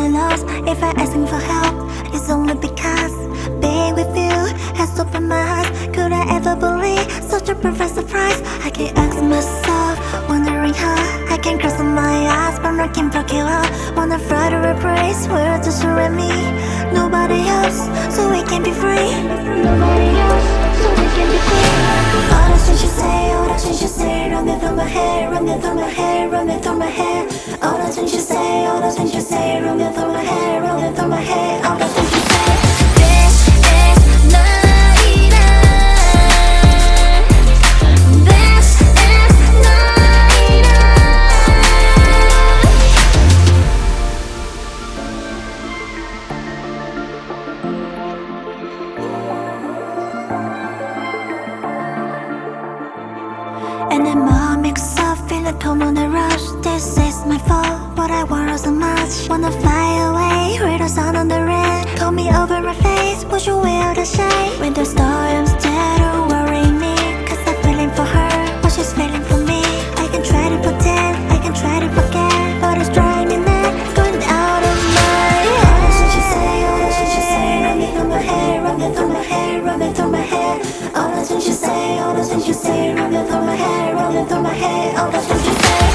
If I asking for help It's only because Being with you has opened my eyes. Could I ever believe such a perfect surprise? I can ask myself, wondering how I can cross my eyes, but I can't block it out Wanna fight a place where to surround me. Nobody else, so we can be free. Nobody through my hair, running through my hair, running through my hair. All the things you say, all the things you say, running through my hair, running through my hair. All the things you say. And I'm Mix up, feel like I'm on a rush This is my fault, but I want so much Wanna fly away, hear the sun on the red Call me over my face, would you wear the shade? When the storms that'll worry me Cause I'm feeling for her, but she's feeling for me I can try to pretend, I can try to forget But it's driving me mad, going out of my head What should you say, oh, what should you say? Running through my head, running through my head, running through my head All what things you say, all what things you say? Running through my head Running through my head, all the things you said.